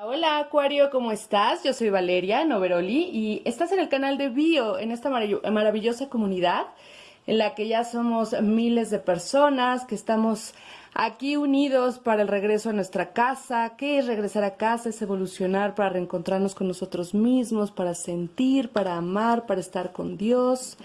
Hola Acuario, ¿cómo estás? Yo soy Valeria Noveroli y estás en el canal de Bio, en esta maravillosa comunidad en la que ya somos miles de personas, que estamos aquí unidos para el regreso a nuestra casa. ¿Qué es regresar a casa? Es evolucionar para reencontrarnos con nosotros mismos, para sentir, para amar, para estar con Dios,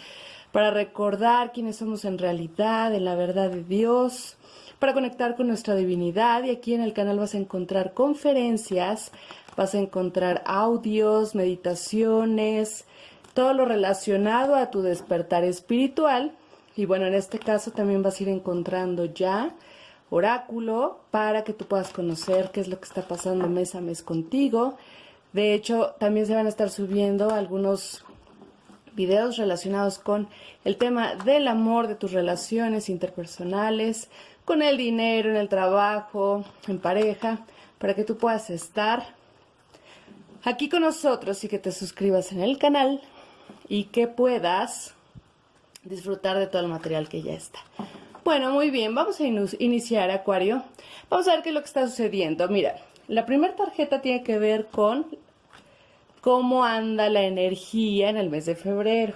para recordar quiénes somos en realidad, en la verdad de Dios para conectar con nuestra divinidad y aquí en el canal vas a encontrar conferencias, vas a encontrar audios, meditaciones, todo lo relacionado a tu despertar espiritual y bueno, en este caso también vas a ir encontrando ya oráculo para que tú puedas conocer qué es lo que está pasando mes a mes contigo. De hecho, también se van a estar subiendo algunos videos relacionados con el tema del amor, de tus relaciones interpersonales, con el dinero, en el trabajo, en pareja, para que tú puedas estar aquí con nosotros y que te suscribas en el canal y que puedas disfrutar de todo el material que ya está. Bueno, muy bien, vamos a iniciar, Acuario. Vamos a ver qué es lo que está sucediendo. Mira, la primera tarjeta tiene que ver con cómo anda la energía en el mes de febrero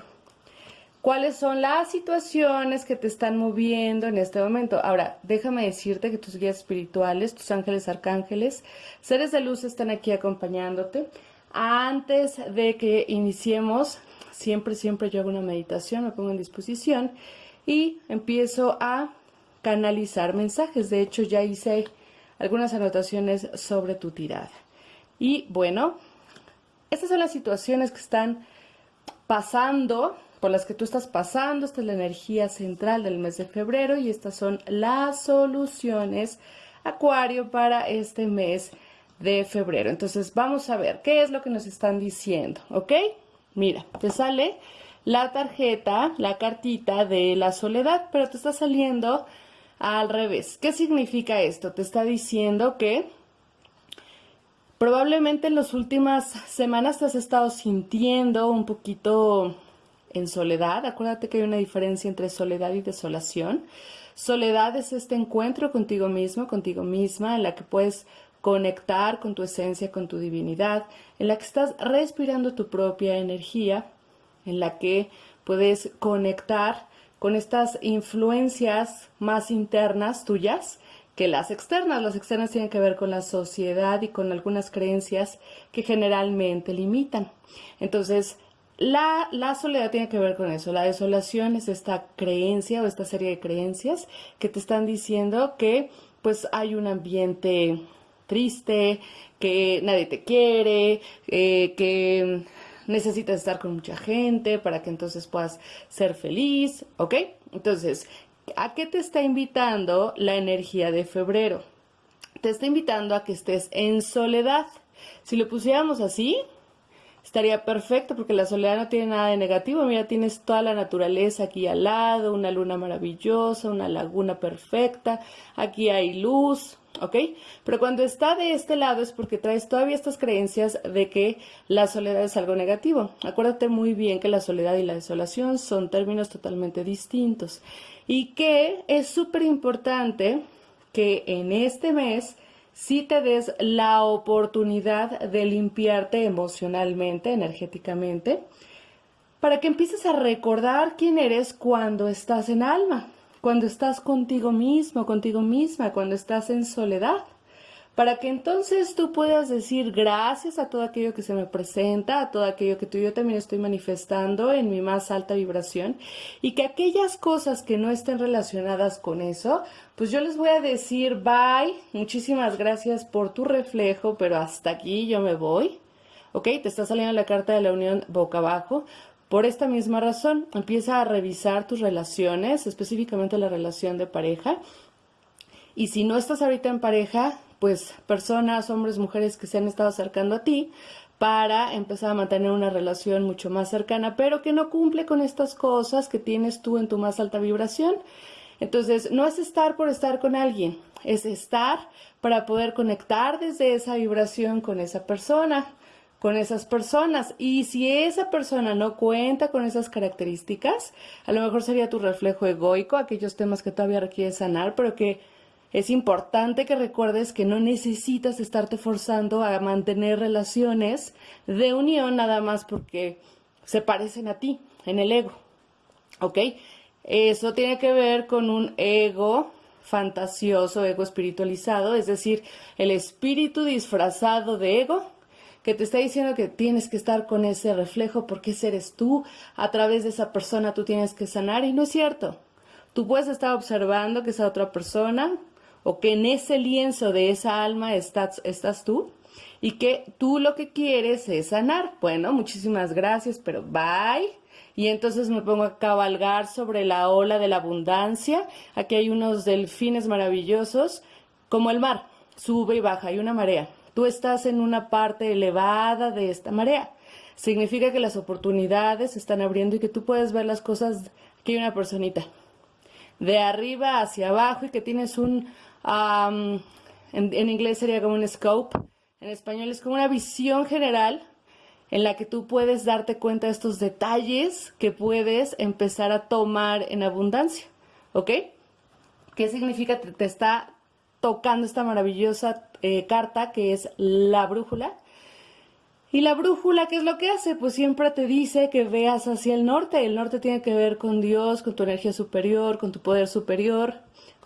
cuáles son las situaciones que te están moviendo en este momento. Ahora, déjame decirte que tus guías espirituales, tus ángeles, arcángeles, seres de luz están aquí acompañándote. Antes de que iniciemos, siempre, siempre yo hago una meditación, me pongo en disposición y empiezo a canalizar mensajes. De hecho, ya hice algunas anotaciones sobre tu tirada. Y bueno, estas son las situaciones que están pasando por las que tú estás pasando. Esta es la energía central del mes de febrero y estas son las soluciones, Acuario, para este mes de febrero. Entonces vamos a ver qué es lo que nos están diciendo, ¿ok? Mira, te sale la tarjeta, la cartita de la soledad, pero te está saliendo al revés. ¿Qué significa esto? Te está diciendo que probablemente en las últimas semanas te has estado sintiendo un poquito en soledad. Acuérdate que hay una diferencia entre soledad y desolación. Soledad es este encuentro contigo mismo, contigo misma, en la que puedes conectar con tu esencia, con tu divinidad, en la que estás respirando tu propia energía, en la que puedes conectar con estas influencias más internas tuyas que las externas. Las externas tienen que ver con la sociedad y con algunas creencias que generalmente limitan. Entonces, la, soledad tiene que ver con eso. La desolación es esta creencia o esta serie de creencias que te están diciendo que pues hay un ambiente triste, que nadie te quiere, eh, que necesitas estar con mucha gente para que entonces puedas ser feliz, ¿ok? Entonces, ¿a qué te está invitando la energía de febrero? Te está invitando a que estés en soledad. Si lo pusiéramos así, estaría perfecto porque la soledad no tiene nada de negativo. Mira, tienes toda la naturaleza aquí al lado, una luna maravillosa, una laguna perfecta, aquí hay luz, ¿ok? Pero cuando está de este lado es porque traes todavía estas creencias de que la soledad es algo negativo. Acuérdate muy bien que la soledad y la desolación son términos totalmente distintos y que es súper importante que en este mes si te des la oportunidad de limpiarte emocionalmente, energéticamente, para que empieces a recordar quién eres cuando estás en alma, cuando estás contigo mismo, contigo misma, cuando estás en soledad para que entonces tú puedas decir gracias a todo aquello que se me presenta, a todo aquello que tú y yo también estoy manifestando en mi más alta vibración y que aquellas cosas que no estén relacionadas con eso, pues yo les voy a decir bye, muchísimas gracias por tu reflejo, pero hasta aquí yo me voy. ¿Ok? Te está saliendo la carta de la unión boca abajo. Por esta misma razón, empieza a revisar tus relaciones, específicamente la relación de pareja. Y si no estás ahorita en pareja, pues personas, hombres, mujeres que se han estado acercando a ti para empezar a mantener una relación mucho más cercana, pero que no cumple con estas cosas que tienes tú en tu más alta vibración. Entonces, no es estar por estar con alguien, es estar para poder conectar desde esa vibración con esa persona, con esas personas. Y si esa persona no cuenta con esas características, a lo mejor sería tu reflejo egoico, aquellos temas que todavía requieres sanar, pero que es importante que recuerdes que no necesitas estarte forzando a mantener relaciones de unión nada más porque se parecen a ti en el ego. ¿Ok? Eso tiene que ver con un ego fantasioso, ego espiritualizado, es decir, el espíritu disfrazado de ego que te está diciendo que tienes que estar con ese reflejo porque ese eres tú, a través de esa persona tú tienes que sanar y no es cierto. Tú puedes estar observando que esa otra persona o que en ese lienzo de esa alma estás, estás tú y que tú lo que quieres es sanar. Bueno, muchísimas gracias, pero bye. Y entonces me pongo a cabalgar sobre la ola de la abundancia. Aquí hay unos delfines maravillosos, como el mar, sube y baja, hay una marea. Tú estás en una parte elevada de esta marea. Significa que las oportunidades se están abriendo y que tú puedes ver las cosas. Aquí hay una personita. De arriba hacia abajo y que tienes un en, inglés sería como un scope, en español es como una visión general en la que tú puedes darte cuenta de estos detalles que puedes empezar a tomar en abundancia, ¿ok? ¿Qué significa? Te, está tocando esta maravillosa eh, carta que es la brújula. Y la brújula, ¿qué es lo que hace? Pues siempre te dice que veas hacia el norte. El norte tiene que ver con Dios, con tu energía superior, con tu poder superior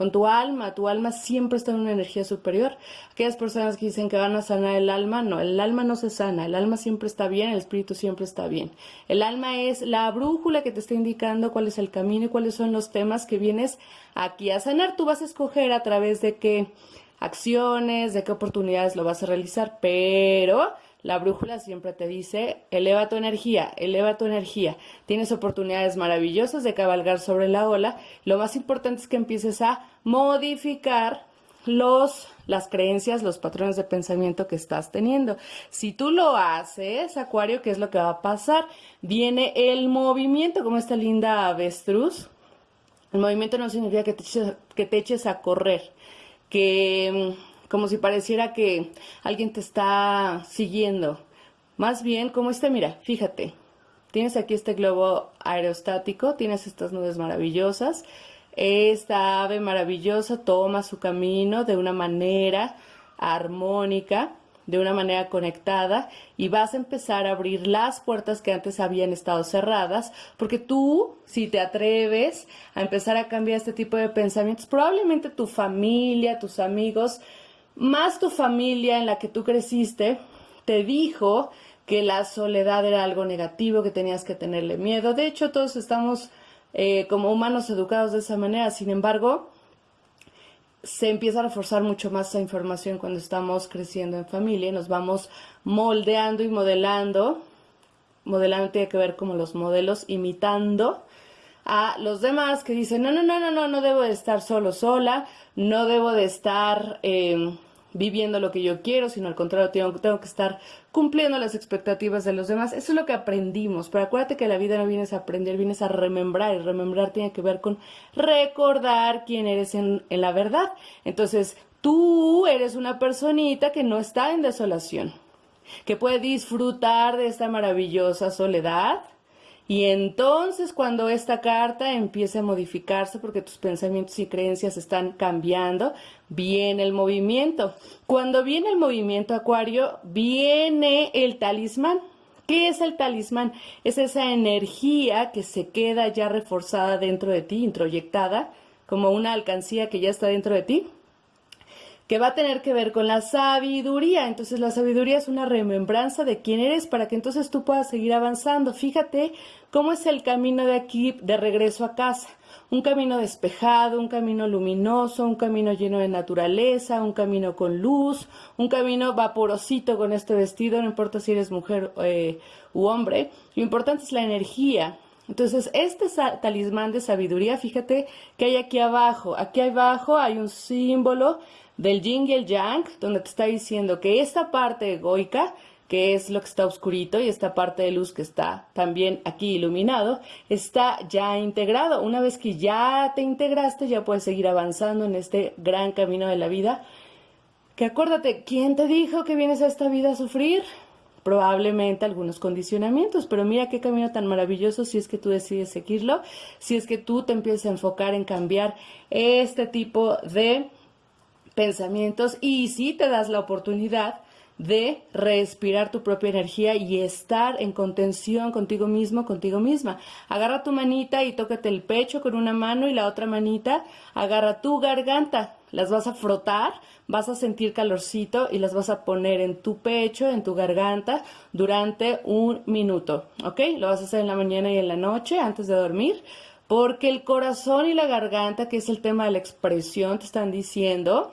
con tu alma. Tu alma siempre está en una energía superior. Aquellas personas que dicen que van a sanar el alma, no, el alma no se sana, el alma siempre está bien, el espíritu siempre está bien. El alma es la brújula que te está indicando cuál es el camino y cuáles son los temas que vienes aquí a sanar. Tú vas a escoger a través de qué acciones, de qué oportunidades lo vas a realizar, pero la brújula siempre te dice, eleva tu energía, eleva tu energía. Tienes oportunidades maravillosas de cabalgar sobre la ola. Lo más importante es que empieces a modificar los, las creencias, los patrones de pensamiento que estás teniendo. Si tú lo haces, Acuario, ¿qué es lo que va a pasar? Viene el movimiento, como esta linda avestruz. El movimiento no significa que te que te eches a correr, que como si pareciera que alguien te está siguiendo. Más bien como este, mira, fíjate, tienes aquí este globo aerostático, tienes estas nubes maravillosas, esta ave maravillosa toma su camino de una manera armónica, de una manera conectada y vas a empezar a abrir las puertas que antes habían estado cerradas, porque tú, si te atreves a empezar a cambiar este tipo de pensamientos, probablemente tu familia, tus amigos, más tu familia en la que tú creciste te dijo que la soledad era algo negativo, que tenías que tenerle miedo. De hecho, todos estamos eh, como humanos educados de esa manera. Sin embargo, se empieza a reforzar mucho más esa información cuando estamos creciendo en familia y nos vamos moldeando y modelando. Modelando tiene que ver como los modelos, imitando a los demás que dicen, no, no, no, no, no, no debo de estar solo, sola, no debo de estar eh, viviendo lo que yo quiero, sino al contrario, tengo, tengo, que estar cumpliendo las expectativas de los demás. Eso es lo que aprendimos, pero acuérdate que la vida no vienes a aprender, vienes a remembrar, y remembrar tiene que ver con recordar quién eres en, en la verdad. Entonces, tú eres una personita que no está en desolación, que puede disfrutar de esta maravillosa soledad, y entonces cuando esta carta empiece a modificarse porque tus pensamientos y creencias están cambiando, viene el movimiento. Cuando viene el movimiento acuario, viene el talismán. ¿Qué es el talismán? Es esa energía que se queda ya reforzada dentro de ti, introyectada, como una alcancía que ya está dentro de ti que va a tener que ver con la sabiduría. Entonces la sabiduría es una remembranza de quién eres para que entonces tú puedas seguir avanzando. Fíjate cómo es el camino de aquí de regreso a casa. Un camino despejado, un camino luminoso, un camino lleno de naturaleza, un camino con luz, un camino vaporosito con este vestido, no importa si eres mujer eh, u hombre. Lo importante es la energía, entonces, este talismán de sabiduría, fíjate que hay aquí abajo. Aquí abajo hay un símbolo del yin y el yang, donde te está diciendo que esta parte egoica, que es lo que está oscurito, y esta parte de luz que está también aquí iluminado, está ya integrado. Una vez que ya te integraste, ya puedes seguir avanzando en este gran camino de la vida. Que acuérdate, ¿quién te dijo que vienes a esta vida a sufrir? probablemente algunos condicionamientos, pero mira qué camino tan maravilloso si es que tú decides seguirlo, si es que tú te empiezas a enfocar en cambiar este tipo de pensamientos y si te das la oportunidad de respirar tu propia energía y estar en contención contigo mismo, contigo misma. Agarra tu manita y tócate el pecho con una mano y la otra manita agarra tu garganta. Las vas a frotar, vas a sentir calorcito y las vas a poner en tu pecho, en tu garganta, durante un minuto. ¿Ok? Lo vas a hacer en la mañana y en la noche antes de dormir. Porque el corazón y la garganta, que es el tema de la expresión, te están diciendo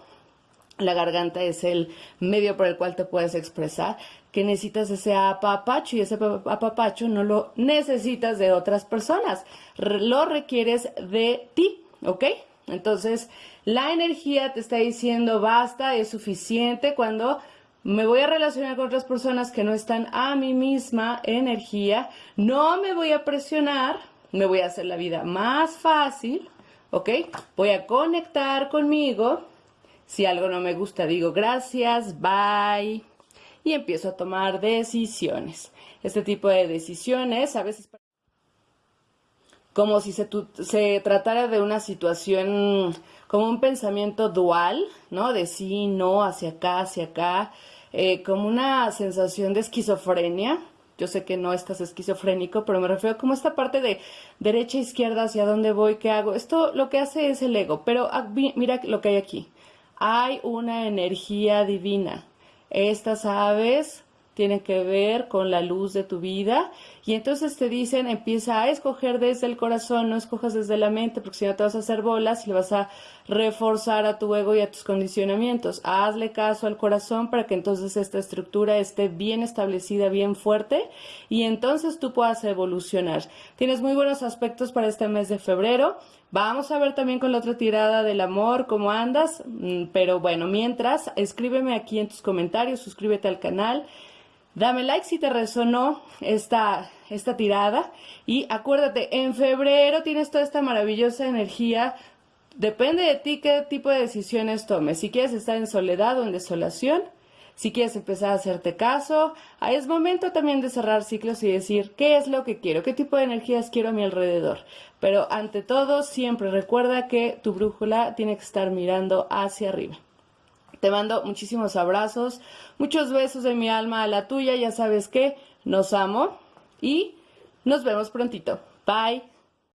la garganta es el medio por el cual te puedes expresar, que necesitas ese apapacho y ese apapacho no lo necesitas de otras personas, lo requieres de ti, ¿ok? Entonces, la energía te está diciendo basta, es suficiente cuando me voy a relacionar con otras personas que no están a mi misma energía, no me voy a presionar, me voy a hacer la vida más fácil, ¿ok? Voy a conectar conmigo si algo no me gusta, digo gracias, bye. Y empiezo a tomar decisiones. Este tipo de decisiones a veces como si se, se, tratara de una situación, como un pensamiento dual, ¿no? De sí, no, hacia acá, hacia acá, eh, como una sensación de esquizofrenia. Yo sé que no estás esquizofrénico, pero me refiero como esta parte de derecha, izquierda, hacia dónde voy, qué hago. Esto lo que hace es el ego, pero ah, mira lo que hay aquí hay una energía divina. Estas aves tienen que ver con la luz de tu vida y entonces te dicen empieza a escoger desde el corazón, no escojas desde la mente porque si no te vas a hacer bolas y le vas a reforzar a tu ego y a tus condicionamientos. Hazle caso al corazón para que entonces esta estructura esté bien establecida, bien fuerte y entonces tú puedas evolucionar. Tienes muy buenos aspectos para este mes de febrero. Vamos a ver también con la otra tirada del amor cómo andas, mm, pero bueno, mientras, escríbeme aquí en tus comentarios, suscríbete al canal, dame like si te resonó esta, esta tirada. Y acuérdate, en febrero tienes toda esta maravillosa energía, depende de ti qué tipo de decisiones tomes, si quieres estar en soledad o en desolación, si quieres empezar a hacerte caso, es momento también de cerrar ciclos y decir qué es lo que quiero, qué tipo de energías quiero a mi alrededor. Pero ante todo, siempre recuerda que tu brújula tiene que estar mirando hacia arriba. Te mando muchísimos abrazos, muchos besos de mi alma a la tuya, ya sabes que nos amo y nos vemos prontito. Bye.